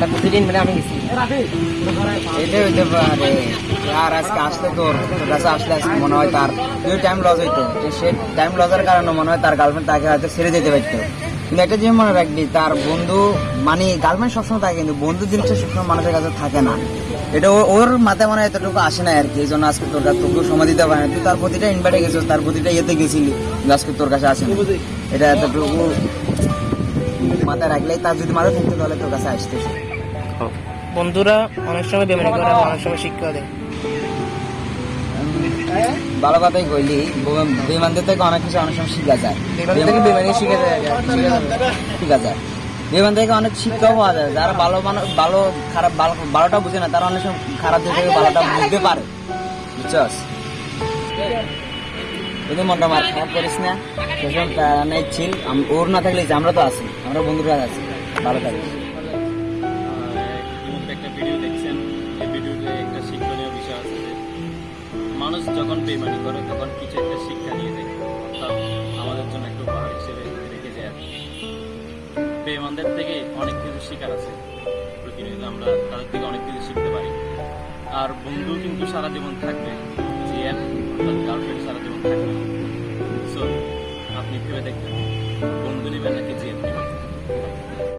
তা প্রতিদিন মানে আমি গেছি। এটা হইতে পারে। আর আজকে আসলে তোর কাছে আসলে আজকে মনে হয় তার তুই টাইম লস হইতো। সে টাইম লসের কারণে মনে হয় তার গার্লফ্রেন্ড তাকে হয়তো ছেড়ে যেতে পারতো। কিন্তু একটা জিনিস মনে রাখবি, তার বন্ধু মানে গার্লফ্রেন্ড সবসময় থাকে, কিন্তু বন্ধু জিনিসটা সবসময় মানুষের কাছে থাকে না। এটা ওর মাথায় মনে হয় এতটুকু আসে না আর কি, এই জন্য আজকে তোর কাছে তোকে সময় দিতে পারে না। তুই তার প্রতিটা ইনভাইটে গেছিস, তার প্রতিটা ইয়েতে গেছিলি আজকে তোর কাছে আসে এটা এতটুকু মাথায় রাখলেই তার যদি মাথায় থাকতো তাহলে তোর কাছে আসতেছে। বন্ধুরা অনেক সময় বেমানি করে অনেক সময় শিক্ষা দেয়। ভালো কথাই কইলি বিমানদের থেকে অনেক কিছু অনেক সময় শিখা যায়। বেমান শিখে শিখা যায়। বিমান থেকে অনেক শিক্ষাও পাওয়া যায়। যারা ভালো মানুষ ভালো খারাপ ভালো ভালোটা বুঝে না তারা অনেক সময় খারাপ দিক থেকে ভালোটা বুঝতে পারে। বুঝছস? যদি মনটা মার খারাপ করিস না সেসব ছিল ওর না থাকলে আমরা তো আছি আমরা বন্ধুরা আছি ভালো থাকিস। মানুষ যখন বেমানি করে, তখন কিছু একটা শিক্ষা নিয়ে যায় অর্থাৎ আমাদের জন্য একটু উপহার হিসেবে রেখে যায় বেমানদের থেকে অনেক কিছু শেখার আছে। প্রতিনিয়ত আমরা তাদের থেকে অনেক কিছু শিখতে পারি। আর বন্ধু কিন্তু সারা জীবন থাকবে। জিয়ান, অর্থাৎ গার্লফ্রেন্ড সারা জীবন থাকবে। সো আপনি ভেবে দেখবেন, বন্ধু নেবেন নাকি জিয়ান নেবেন?